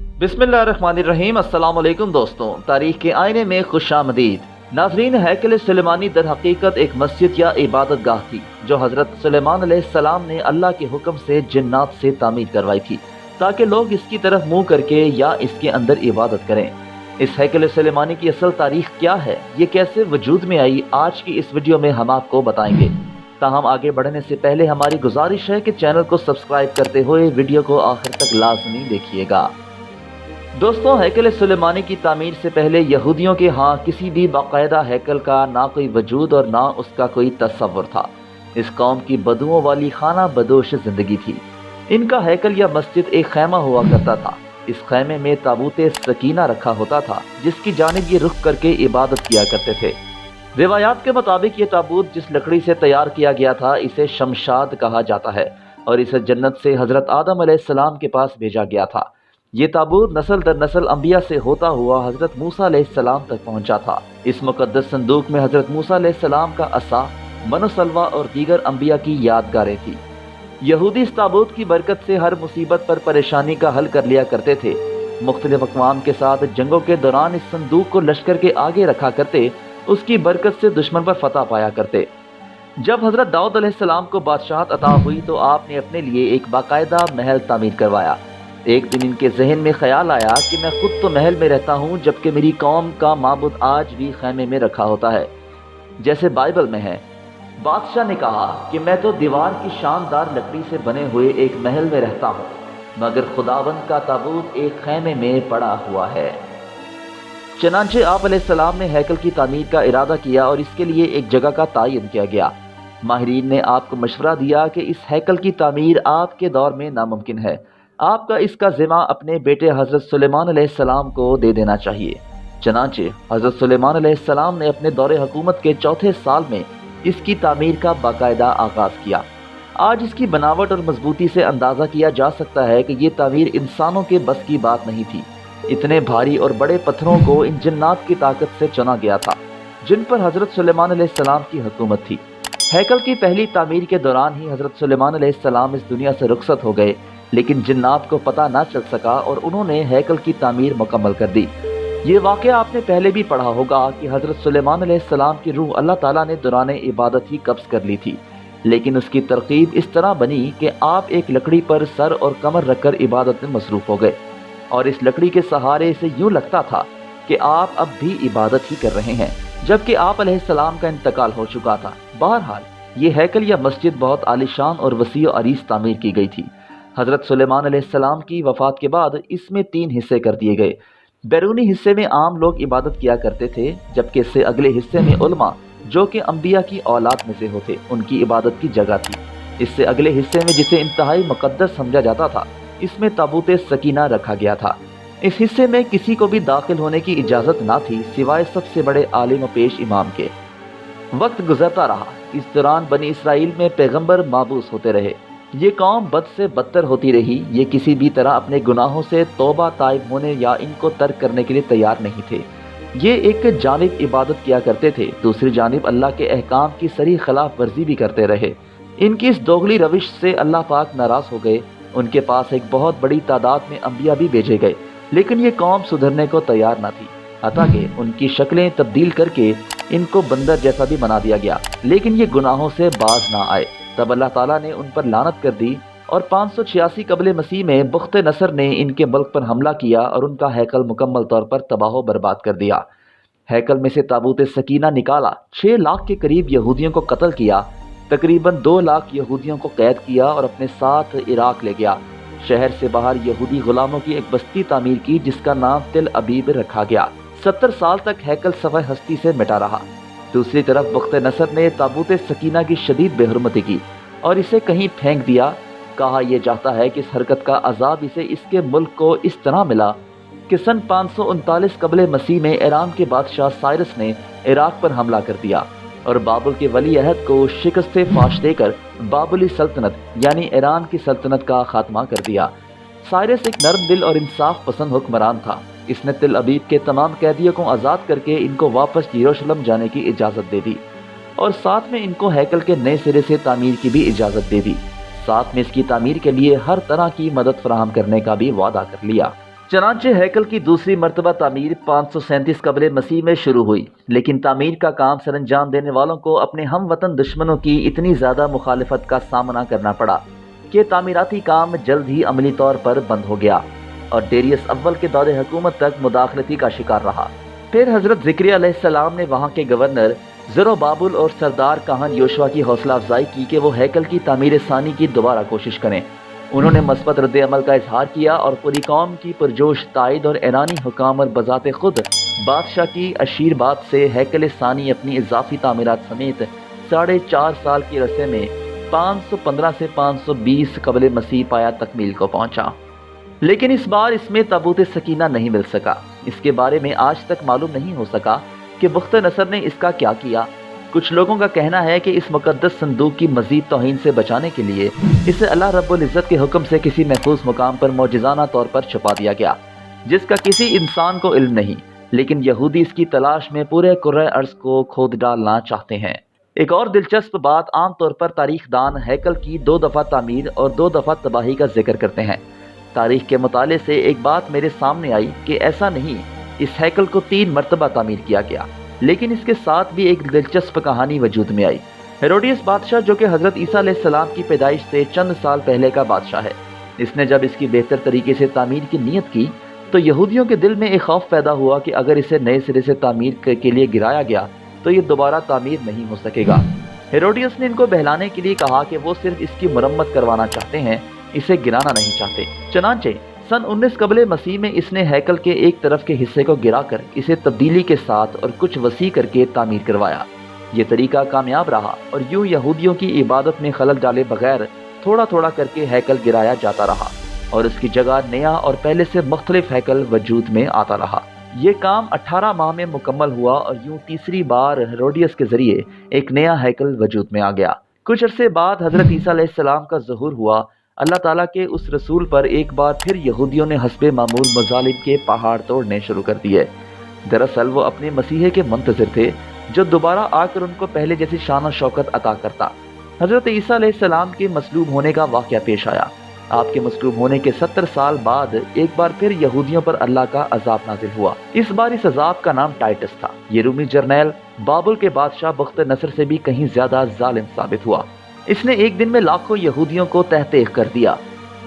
بسم اللہ الرحمن الرحیم، السلام علیکم دوستوں تاریخ کے آئینے میں خوش آمدید۔ ناظرین حیکل سلیمانی در حقیقت ایک مسجد یا عبادت گاہ تھی، جو حضرت سلیمان علیہ السلام نے اللہ کے حکم سے جنات سے تعمیر کروائی تھی، تاکہ لوگ اس کی طرف منہ کر کے یا اس کے اندر عبادت کریں۔ اس حیکل سلیمانی کی اصل تاریخ کیا ہے؟ یہ کیسے وجود میں آئی؟ آج کی اس ویڈیو میں ہم آپ کو بتائیں گے۔ تاہم، آگے بڑھنے سے پہلے ہماری گزارش ہے کہ چینل کو سبسکرائب کرتے ہوئے ویڈیو کو آخر تک لازمی دیکھیے گا۔ دوستوں ہیکل سلیمانی کی تعمیر سے پہلے یہودیوں کے ہاں کسی بھی باقاعدہ ہیکل کا نہ کوئی وجود اور نہ اس کا کوئی تصور تھا۔ اس قوم کی بدوؤں والی خانہ بدوش زندگی تھی۔ ان کا ہیکل یا مسجد ایک خیمہ ہوا کرتا تھا۔ اس خیمے میں تابوت سکینہ رکھا ہوتا تھا، جس کی جانب یہ رخ کر کے عبادت کیا کرتے تھے۔ روایات کے مطابق یہ تابوت جس لکڑی سے تیار کیا گیا تھا، اسے شمشاد کہا جاتا ہے اور اسے جنت سے حضرت آدم علیہ السلام کے پاس بھیجا گیا تھا۔ یہ تابوت نسل در نسل انبیاء سے ہوتا ہوا حضرت موسیٰ علیہ السلام تک پہنچا تھا۔ اس مقدس صندوق میں حضرت موسیٰ علیہ السلام کا عصا من و سلوہ اور دیگر انبیاء کی یادگاریں تھی یہودی اس تابوت کی برکت سے ہر مصیبت پر پریشانی کا حل کر لیا کرتے تھے۔ مختلف اقوام کے ساتھ جنگوں کے دوران اس صندوق کو لشکر کے آگے رکھا کرتے، اس کی برکت سے دشمن پر فتح پایا کرتے۔ جب حضرت داؤد علیہ السلام کو بادشاہت عطا ہوئی تو آپ نے اپنے لیے ایک باقاعدہ محل تعمیر کروایا۔ ایک دن ان کے ذہن میں خیال آیا کہ میں خود تو محل میں رہتا ہوں، جبکہ میری قوم کا معبود آج بھی خیمے میں رکھا ہوتا ہے۔ جیسے بائبل میں ہے۔ بادشاہ نے کہا کہ میں تو دیوار کی شاندار لکڑی سے بنے ہوئے ایک محل میں رہتا ہوں، مگر خداوند کا تابوت ایک خیمے میں پڑا ہوا ہے۔ چنانچہ آپ علیہ السلام نے ہیکل کی تعمیر کا ارادہ کیا اور اس کے لیے ایک جگہ کا تعین کیا گیا۔ ماہرین نے آپ کو مشورہ دیا کہ اس ہیکل کی تعمیر آپ کے دور میں ناممکن ہے۔ آپ کا اس کا ذمہ اپنے بیٹے حضرت سلیمان علیہ السلام کو دے دینا چاہیے۔ چنانچہ حضرت سلیمان علیہ السلام نے اپنے دور حکومت کے چوتھے سال میں اس کی تعمیر کا باقاعدہ آغاز کیا۔ آج اس کی بناوٹ اور مضبوطی سے اندازہ کیا جا سکتا ہے کہ یہ تعمیر انسانوں کے بس کی بات نہیں تھی۔ اتنے بھاری اور بڑے پتھروں کو ان جنات کی طاقت سے چنا گیا تھا، جن پر حضرت سلیمان علیہ السلام کی حکومت تھی۔ ہیکل کی پہلی تعمیر کے دوران ہی حضرت سلیمان علیہ السلام اس دنیا سے رخصت ہو گئے۔ لیکن جنات کو پتہ نہ چل سکا اور انہوں نے ہیکل کی تعمیر مکمل کر دی۔ یہ واقعہ آپ نے پہلے بھی پڑھا ہوگا کہ حضرت سلیمان علیہ السلام کی روح اللہ تعالیٰ نے دوران عبادت ہی قبض کر لی تھی۔ لیکن اس کی ترقیب اس طرح بنی کہ آپ ایک لکڑی پر سر اور کمر رکھ کر عبادت میں مصروف ہو گئے۔ اور اس لکڑی کے سہارے سے یوں لگتا تھا کہ آپ اب بھی عبادت ہی کر رہے ہیں۔ جبکہ آپ علیہ السلام کا انتقال ہو چکا تھا۔ بہرحال، یہ ہیکل یا مسجد بہت عالیشان اور وسیع و عریض تعمیر کی گئی تھی۔ حضرت سلیمان علیہ السلام کی وفات کے بعد اس میں تین حصے کر دیے گئے۔ بیرونی حصے میں عام لوگ عبادت کیا کرتے تھے، جبکہ اس سے اگلے حصے میں علماء، جو کہ انبیاء کی اولاد میں سے ہوتے، ان کی عبادت کی جگہ تھی۔ اس سے اگلے حصے میں جسے انتہائی مقدس سمجھا جاتا تھا، اس میں تابوت سکینہ رکھا گیا تھا۔ اس حصے میں کسی کو بھی داخل ہونے کی اجازت نہ تھی، سوائے سب سے بڑے عالم و پیش امام کے۔ وقت گزرتا رہا۔ اس دوران بنی اسرائیل میں پیغمبر مابوس ہوتے رہے۔ یہ قوم بد سے بدتر ہوتی رہی۔ یہ کسی بھی طرح اپنے گناہوں سے توبہ طائب ہونے یا ان کو ترک کرنے کے لیے تیار نہیں تھے۔ یہ ایک جانب عبادت کیا کرتے تھے، دوسری جانب اللہ کے احکام کی سری خلاف ورزی بھی کرتے رہے۔ ان کی اس دوغلی روش سے اللہ پاک ناراض ہو گئے۔ ان کے پاس ایک بہت بڑی تعداد میں انبیاء بھی بھیجے گئے، لیکن یہ قوم سدھرنے کو تیار نہ تھی۔ کہ ان کی شکلیں تبدیل کر کے ان کو بندر جیسا بھی بنا دیا گیا، لیکن یہ گناہوں سے باز نہ آئے۔ تب اللہ تعالیٰ نے ان پر لانت کر دی اور پانچ سو چھیاسی قبل مسیح میں بخت نصر نے ان کے ملک پر حملہ کیا اور ان کا ہیکل مکمل طور پر تباہ و برباد کر دیا۔ ہیکل میں سے تابوت سکینہ نکالا، چھ لاکھ کے قریب یہودیوں کو قتل کیا، تقریباً دو لاکھ یہودیوں کو قید کیا اور اپنے ساتھ عراق لے گیا۔ شہر سے باہر یہودی غلاموں کی ایک بستی تعمیر کی، جس کا نام تل ابیب رکھا گیا۔ ستر سال تک ہیکل صفحہ ہستی سے مٹا رہا۔ دوسری طرف بخت نصر نے تابوت سکینہ کی شدید بے حرمتی کی اور اسے کہیں پھینک دیا، کہا یہ جاتا ہے کہ اس حرکت کا عذاب اسے اس کے ملک کو اس طرح ملا کہ سن پانچ سو انتالیس قبل مسیح میں ایران کے بادشاہ سائرس نے عراق پر حملہ کر دیا اور بابل کے ولی عہد کو شکست فاش دے کر بابلی سلطنت یعنی ایران کی سلطنت کا خاتمہ کر دیا۔ سائرس ایک نرم دل اور انصاف پسند حکمران تھا۔ اس نے تل ابیب کے تمام قیدیوں کو آزاد کر کے ان کو واپس یروشلم جانے کی اجازت دے دی اور ساتھ میں ان کو ہیکل کے نئے سرے سے تعمیر کی بھی اجازت دے دی۔ ساتھ میں اس کی تعمیر کے لیے ہر طرح کی مدد فراہم کرنے کا بھی وعدہ کر لیا۔ چنانچہ ہیکل کی دوسری مرتبہ تعمیر پانچ سو سینتیس قبل مسیح میں شروع ہوئی، لیکن تعمیر کا کام سر انجام دینے والوں کو اپنے ہم وطن دشمنوں کی اتنی زیادہ مخالفت کا سامنا کرنا پڑا کہ تعمیراتی کام جلد ہی عملی طور پر بند ہو گیا۔ اور ڈیریس اول کے دور حکومت تک مداخلتی کا شکار رہا۔ پھر حضرت ذکری علیہ السلام نے وہاں کے گورنر زرو بابل اور سردار کہن یوشوا کی حوصلہ افزائی کی کہ وہ ہیکل کی تعمیر ثانی کی دوبارہ کوشش کریں۔ انہوں نے مثبت رد عمل کا اظہار کیا اور پوری قوم کی پرجوش، تائید اور ایرانی حکام اور بذات خود بادشاہ کی اشیر بات سے ہیکل ثانی اپنی اضافی تعمیرات سمیت ساڑھے چار سال کی رسے میں پانچ سو پندرہ سے پانچ سو بیس قبل مسیح پایا تکمیل کو پہنچا۔ لیکن اس بار اس میں تابوت سکینہ نہیں مل سکا۔ اس کے بارے میں آج تک معلوم نہیں ہو سکا کہ بخت نصر نے اس کا کیا کیا۔ کچھ لوگوں کا کہنا ہے کہ اس مقدس صندوق کی مزید توہین سے بچانے کے لیے اسے اللہ رب العزت کے حکم سے کسی محفوظ مقام پر موجزانہ طور پر چھپا دیا گیا، جس کا کسی انسان کو علم نہیں۔ لیکن یہودی اس کی تلاش میں پورے قرآن عرض کو کھود ڈالنا چاہتے ہیں۔ ایک اور دلچسپ بات عام طور پر تاریخ دان ہیکل کی دو دفعہ تعمیر اور دو دفعہ تباہی کا ذکر کرتے ہیں۔ تاریخ کے مطالعے سے ایک بات میرے سامنے آئی کہ ایسا نہیں، اس ہیکل کو تین مرتبہ تعمیر کیا گیا، لیکن اس کے ساتھ بھی ایک دلچسپ کہانی وجود میں آئی۔ ہیروڈیس بادشاہ جو کہ حضرت عیسیٰ علیہ السلام کی پیدائش سے چند سال پہلے کا بادشاہ ہے۔ اس نے جب اس کی بہتر طریقے سے تعمیر کی نیت کی، تو یہودیوں کے دل میں ایک خوف پیدا ہوا کہ اگر اسے نئے سرے سے تعمیر کے لیے گرایا گیا، تو یہ دوبارہ تعمیر نہیں ہو سکے گا۔ ہیروڈیس نے ان کو بہلانے کے لیے کہا کہ وہ صرف اس کی مرمت کروانا چاہتے ہیں اسے گرانا نہیں چاہتے۔ چنانچہ، سن انیس قبل مسیح میں اس نے ہیکل کے ایک طرف کے حصے کو گرا کر اسے تبدیلی کے ساتھ اور کچھ وسیع کر کے تعمیر کروایا۔ یہ طریقہ کامیاب رہا اور یوں یہودیوں کی عبادت میں خلل ڈالے بغیر تھوڑا تھوڑا کر کے ہیکل گرایا جاتا رہا اور اس کی جگہ نیا اور پہلے سے مختلف ہیکل وجود میں آتا رہا۔ یہ کام اٹھارہ ماہ میں مکمل ہوا اور یوں تیسری بار ہیروڈیس کے ذریعے ایک نیا ہیکل وجود میں آ گیا۔ کچھ عرصے بعد حضرت عیسیٰ علیہ السلام کا ظہور ہوا اللہ تعالیٰ کے اس رسول پر ایک بار پھر یہودیوں نے حسب معمول مظالم کے پہاڑ توڑنے شروع کر دیے۔ دراصل وہ اپنے مسیحے کے منتظر تھے جو دوبارہ آ کر ان کو پہلے جیسی شان و شوکت عطا کرتا۔ حضرت عیسیٰ علیہ السلام کے مسلوب ہونے کا واقعہ پیش آیا۔ آپ کے مسلوب ہونے کے ستر سال بعد ایک بار پھر یہودیوں پر اللہ کا عذاب نازل ہوا۔ اس بار اس عذاب کا نام ٹائٹس تھا۔ یہ رومی جرنیل بابل کے بادشاہ بخت نصر سے بھی کہیں زیادہ ظالم ثابت ہوا۔ اس نے ایک دن میں لاکھوں یہودیوں کو تحتیق کر دیا۔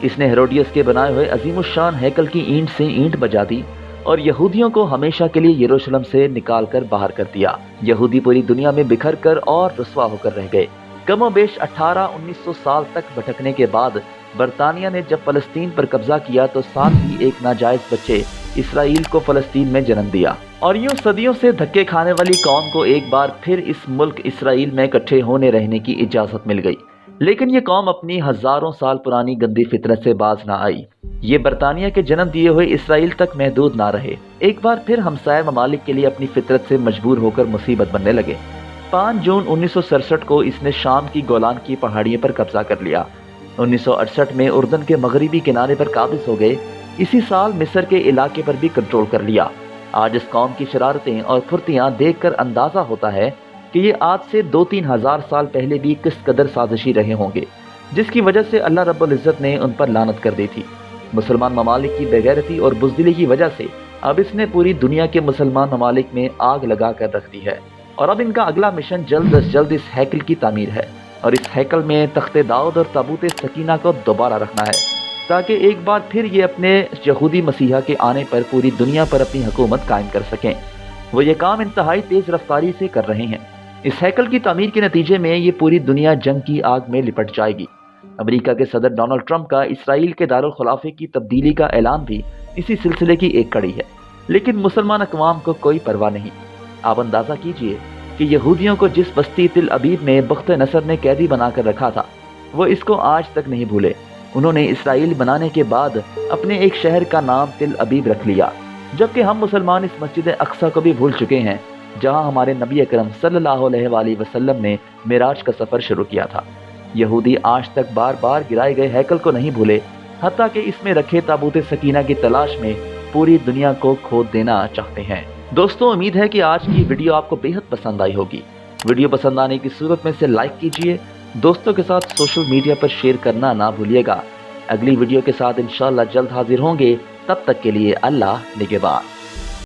اس نے ہیروڈیس کے بنائے ہوئے عظیم الشان ہیکل کی اینٹ سے اینٹ بجا دی اور یہودیوں کو ہمیشہ کے لیے یروشلم سے نکال کر باہر کر دیا۔ یہودی پوری دنیا میں بکھر کر اور رسوا ہو کر رہ گئے۔ کم و بیش اٹھارہ انیس سو سال تک بھٹکنے کے بعد برطانیہ نے جب فلسطین پر قبضہ کیا تو ساتھ ہی ایک ناجائز بچے اسرائیل کو فلسطین میں جنم دیا۔ اور یوں صدیوں سے دھکے کھانے والی قوم کو ایک بار پھر اس ملک اسرائیل میں کٹھے ہونے رہنے کی اجازت مل گئی۔ لیکن یہ قوم اپنی ہزاروں سال پرانی گندی فطرت سے باز نہ آئی۔ یہ برطانیہ کے جنم دیے ہوئے اسرائیل تک محدود نہ رہے۔ ایک بار پھر ہمسائے ممالک کے لیے اپنی فطرت سے مجبور ہو کر مصیبت بننے لگے۔ پانچ جون انیس سو سڑسٹھ کو اس نے شام کی گولان کی پہاڑیوں پر قبضہ کر لیا۔ انیس سو اڑسٹھ میں اردن کے مغربی کنارے پر قابض ہو گئے۔ اسی سال مصر کے علاقے پر بھی کنٹرول کر لیا۔ آج اس قوم کی شرارتیں اور پھرتیاں دیکھ کر اندازہ ہوتا ہے کہ یہ آج سے دو تین ہزار سال پہلے بھی کس قدر سازشی رہے ہوں گے، جس کی وجہ سے اللہ رب العزت نے ان پر لانت کر دی تھی۔ مسلمان ممالک کی بغیرتی اور بزدلی کی وجہ سے اب اس نے پوری دنیا کے مسلمان ممالک میں آگ لگا کر رکھ دی ہے۔ اور اب ان کا اگلا مشن جلد از جلد اس ہیکل کی تعمیر ہے اور اس ہیکل میں تخت داؤد اور تابوت سکینہ کو دوبارہ رکھنا ہے۔ تاکہ ایک بار پھر یہ اپنے یہودی مسیحا کے آنے پر پوری دنیا پر اپنی حکومت قائم کر سکیں۔ وہ یہ کام انتہائی تیز رفتاری سے کر رہے ہیں۔ اس ہیکل کی تعمیر کے نتیجے میں یہ پوری دنیا جنگ کی آگ میں لپٹ جائے گی۔ امریکہ کے صدر ڈونلڈ ٹرمپ کا اسرائیل کے دارالخلافے کی تبدیلی کا اعلان بھی اسی سلسلے کی ایک کڑی ہے۔ لیکن مسلمان اقوام کو کوئی پرواہ نہیں۔ آپ اندازہ کیجیے کہ یہودیوں کو جس بستی تل ابیب میں بخت نصر نے قیدی بنا کر رکھا تھا، وہ اس کو آج تک نہیں بھولے۔ انہوں نے اسرائیل بنانے کے بعد اپنے ایک شہر کا نام تل ابیب رکھ لیا، جبکہ ہم مسلمان اس مسجد اقصا کو بھی بھول چکے ہیں، جہاں ہمارے نبی اکرم صلی اللہ علیہ وآلہ وسلم نے میراج کا سفر شروع کیا تھا۔ یہودی آج تک بار بار گرائے گئے ہیکل کو نہیں بھولے، حتیٰ کہ اس میں رکھے تابوت سکینہ کی تلاش میں پوری دنیا کو کھود دینا چاہتے ہیں۔ دوستوں امید ہے کہ آج کی ویڈیو آپ کو بہت پسند آئی ہوگی۔ ویڈیو پسند آنے کی صورت میں سے لائک کیجیے دوستوں کے ساتھ سوشل میڈیا پر شیئر کرنا نہ بھولیے گا۔ اگلی ویڈیو کے ساتھ انشاءاللہ جلد حاضر ہوں گے۔ تب تک کے لیے اللہ نگبان